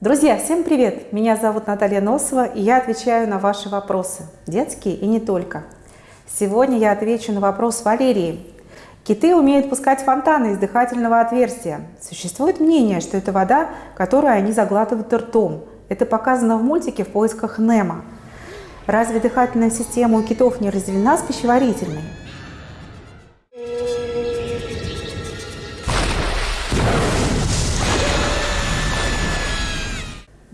Друзья, всем привет! Меня зовут Наталья Носова, и я отвечаю на ваши вопросы, детские и не только. Сегодня я отвечу на вопрос Валерии. Киты умеют пускать фонтаны из дыхательного отверстия. Существует мнение, что это вода, которую они заглатывают ртом. Это показано в мультике «В поисках Немо». Разве дыхательная система у китов не разделена с пищеварительной?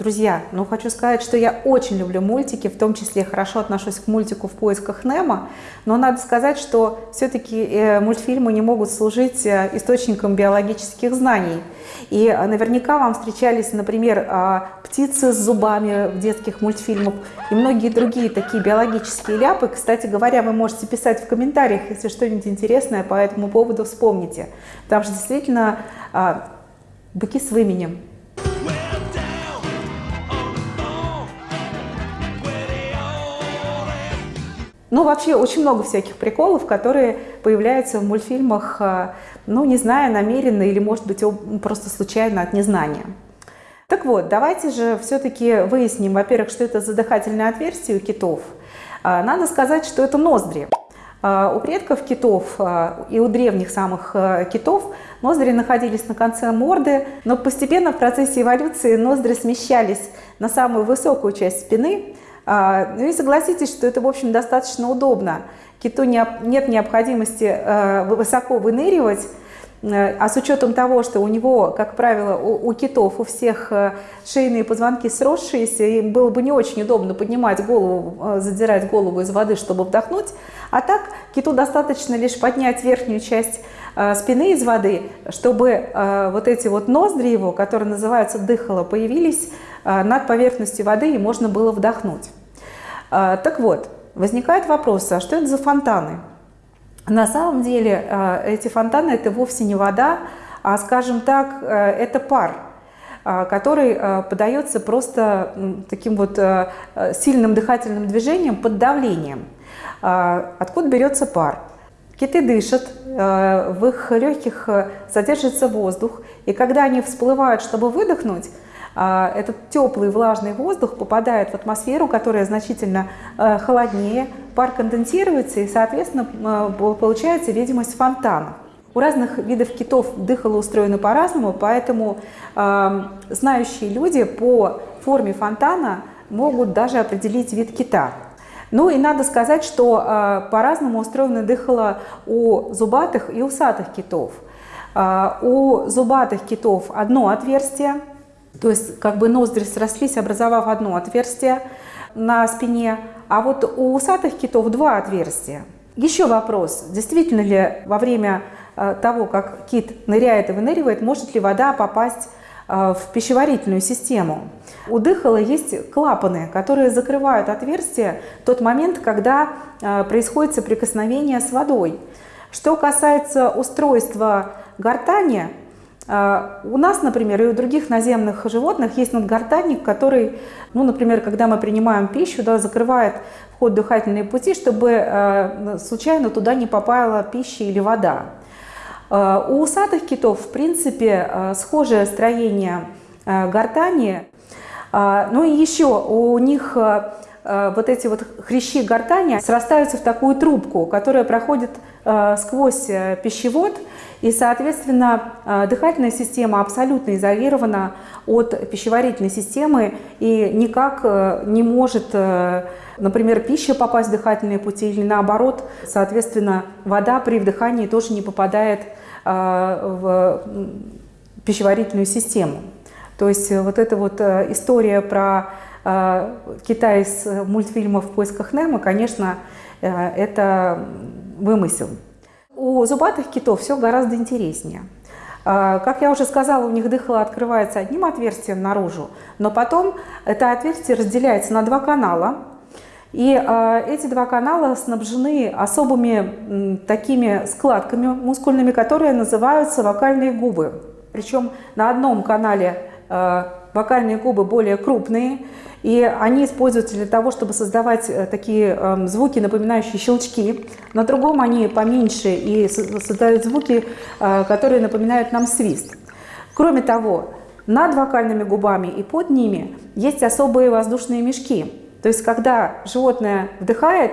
Друзья, ну хочу сказать, что я очень люблю мультики, в том числе хорошо отношусь к мультику «В поисках Немо», но надо сказать, что все-таки э, мультфильмы не могут служить э, источником биологических знаний. И э, наверняка вам встречались, например, а, птицы с зубами в детских мультфильмах и многие другие такие биологические ляпы. Кстати говоря, вы можете писать в комментариях, если что-нибудь интересное по этому поводу вспомните. Там же действительно а, быки с выменем. Ну, вообще, очень много всяких приколов, которые появляются в мультфильмах, э, ну, не зная намеренно или, может быть, просто случайно от незнания. Так вот, давайте же все-таки выясним, во-первых, что это за дыхательное отверстие у китов. Э, надо сказать, что это ноздри. Э, у предков китов и у древних самых китов ноздри находились на конце морды, но постепенно в процессе эволюции ноздри смещались на самую высокую часть спины, а, ну и согласитесь, что это, в общем, достаточно удобно. Киту нет необходимости э, высоко выныривать, э, а с учетом того, что у него, как правило, у, у китов, у всех э, шейные позвонки сросшиеся, им было бы не очень удобно поднимать голову, задирать голову из воды, чтобы вдохнуть. А так киту достаточно лишь поднять верхнюю часть спины из воды, чтобы вот эти вот ноздри его, которые называются дыхало, появились Э, над поверхностью воды и можно было вдохнуть. Э, так вот, возникает вопрос, а что это за фонтаны? На самом деле э, эти фонтаны это вовсе не вода, а, скажем так, это пар, который подается просто таким вот сильным дыхательным движением под давлением. Откуда берется пар? Киты дышат, в их легких содержится воздух, и когда они всплывают, чтобы выдохнуть, а, этот теплый влажный воздух попадает в атмосферу, которая значительно э, холоднее, пар конденсируется и, соответственно, э, получается видимость фонтана. У разных видов китов дыхало устроено по-разному, поэтому э, знающие люди по форме фонтана могут даже определить вид кита. Ну и надо сказать, что э, по-разному устроено дыхало у зубатых и усатых китов. Э, у зубатых китов одно отверстие, то есть как бы ноздри срослись, образовав одно отверстие на спине, а вот у усатых китов два отверстия. Еще вопрос, действительно ли во время э, того, как кит ныряет и выныривает, может ли вода попасть в пищеварительную систему. У дыхала есть клапаны, которые закрывают отверстие в тот момент, когда э, происходит соприкосновение с водой. Что касается устройства гортани, а, у нас, например, и у других наземных животных есть надгортанник, который, ну, например, когда мы принимаем пищу, да, закрывает вход дыхательные пути, чтобы э, случайно туда не попала пища или вода. Э, у усатых китов, в принципе, э, схожее строение э, гортани. Э, ну и еще у них э, вот эти вот хрящи гортани срастаются в такую трубку, которая проходит э, сквозь пищевод, и, соответственно, э, дыхательная система абсолютно изолирована от пищеварительной системы и никак э, не может, э, например, пища попасть в дыхательные пути или наоборот, соответственно, вода при вдыхании тоже не попадает в пищеварительную систему. То есть вот эта вот история про Китай из мультфильмов «В поисках Немо», конечно, это вымысел. У зубатых китов все гораздо интереснее. Как я уже сказала, у них дыхало открывается одним отверстием наружу, но потом это отверстие разделяется на два канала. И эти два канала снабжены особыми такими складками мускульными, которые называются вокальные губы. Причем на одном канале вокальные губы более крупные, и они используются для того, чтобы создавать э, такие эм, звуки, напоминающие щелчки. На другом они поменьше и создают звуки, э, которые напоминают нам свист. Кроме того, над вокальными губами и под ними есть особые воздушные мешки. То есть, когда животное вдыхает,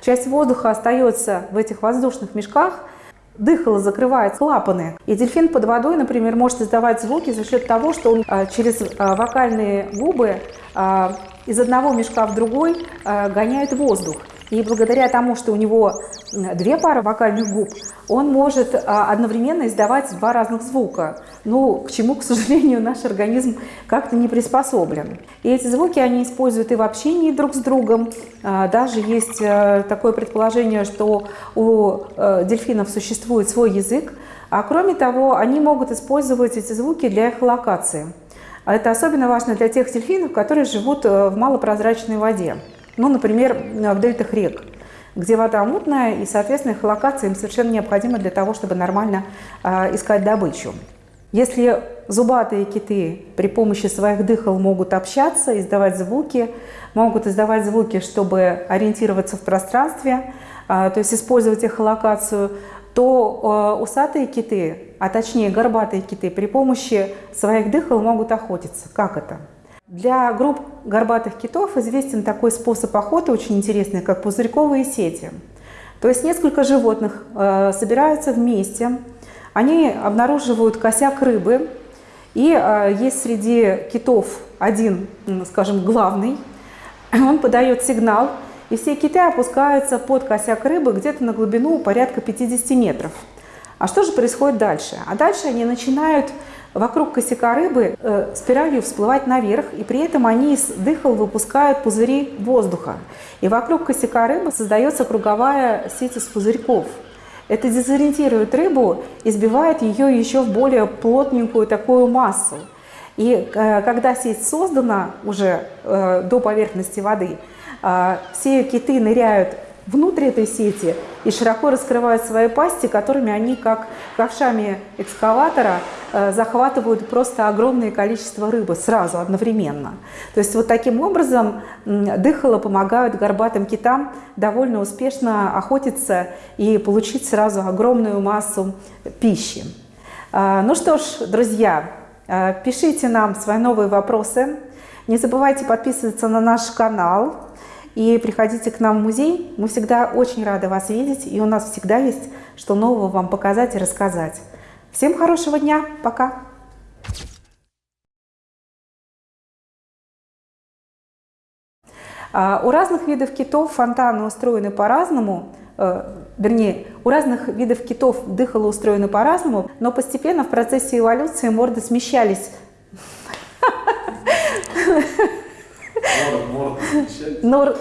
часть воздуха остается в этих воздушных мешках, дыхало закрывает клапаны. И дельфин под водой, например, может издавать звуки за счет того, что он а, через а, вокальные губы а, из одного мешка в другой гоняет воздух. И благодаря тому, что у него две пары вокальных губ, он может а, одновременно издавать два разных звука. Ну, к чему, к сожалению, наш организм как-то не приспособлен. И эти звуки они используют и в общении друг с другом. А, даже есть э, такое предположение, что у дельфинов существует свой язык. А кроме того, они могут использовать эти звуки для эхолокации. Это особенно важно для тех дельфинов, которые живут в малопрозрачной воде. Ну, например, в дельтах рек, где вода мутная, и, соответственно, их локация им совершенно необходима для того, чтобы нормально э, искать добычу. Если зубатые киты при помощи своих дыхал могут общаться, издавать звуки, могут издавать звуки, чтобы ориентироваться в пространстве, э, то есть использовать эхолокацию, то э, усатые киты, а точнее горбатые киты, при помощи своих дыхал могут охотиться. Как это? Для групп горбатых китов известен такой способ охоты, очень интересный, как пузырьковые сети. То есть несколько животных э, собираются вместе, они обнаруживают косяк рыбы, и э, есть среди китов один, скажем, главный, он подает сигнал, и все киты опускаются под косяк рыбы где-то на глубину порядка 50 метров. А что же происходит дальше? А дальше они начинают вокруг косяка рыбы э, спиралью всплывать наверх, и при этом они из дыхал выпускают пузыри воздуха. И вокруг косяка рыбы создается круговая сеть из пузырьков. Это дезориентирует рыбу и сбивает ее еще в более плотненькую такую массу. И э, когда сеть создана уже э, до поверхности воды, э, все киты ныряют внутрь этой сети и широко раскрывают свои пасти, которыми они, как ковшами экскаватора, э, захватывают просто огромное количество рыбы сразу, одновременно. То есть вот таким образом дыхало помогают горбатым китам довольно успешно охотиться и получить сразу огромную массу пищи. А, ну что ж, друзья, э, пишите нам свои новые вопросы. Не забывайте подписываться на наш канал, и приходите к нам в музей. Мы всегда очень рады вас видеть, и у нас всегда есть что нового вам показать и рассказать. Всем хорошего дня. Пока. А, у разных видов китов фонтаны устроены по-разному, э, вернее, у разных видов китов дыхало устроено по-разному, но постепенно в процессе эволюции морды смещались. Морда,